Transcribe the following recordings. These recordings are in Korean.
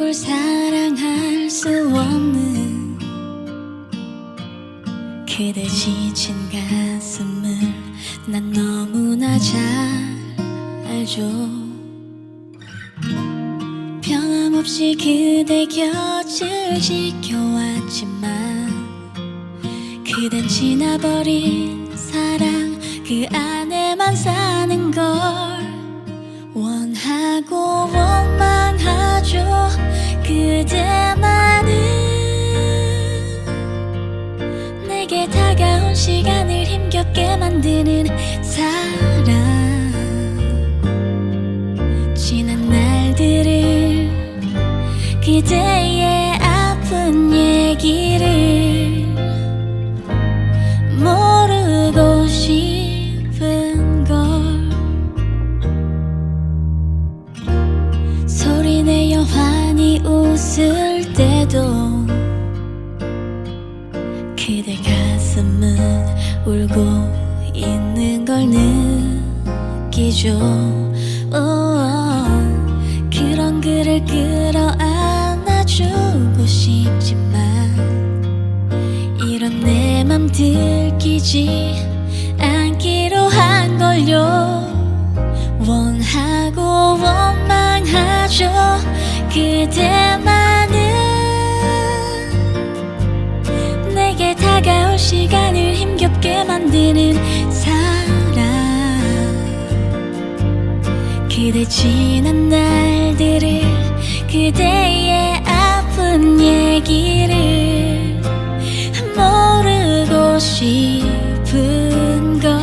누굴 사랑할 수 없는 그대 지친 가슴을 난 너무나 잘 알죠. 변함없이 그대 곁을 지켜왔지만 그댄 지나버린 사랑 그 안에만 사는 걸 그대만은 내게 다가온 시간을 힘겹게 만드는 사랑 지난 날들을 그대의 아픈 얘기를 웃을 때도 그대 가슴은 울고 있는 걸 느끼죠. 오, 그런 그를 끌어안아주고 싶지만 이런 내 맘 들키지 않기로 한 걸요. 원하고 원망하죠. 그대만 만드는 사랑 그대 지난 날들을 그대의 아픈 얘기를 모르고 싶은 걸.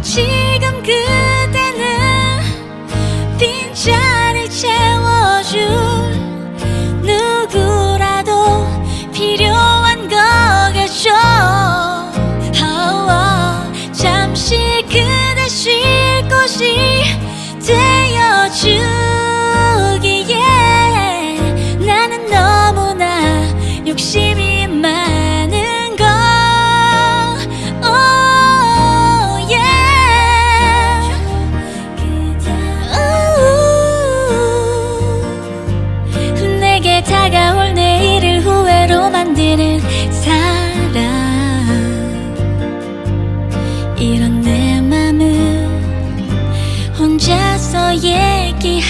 지금 그대는 빈자리 채워줄 혼자서 얘기할게요.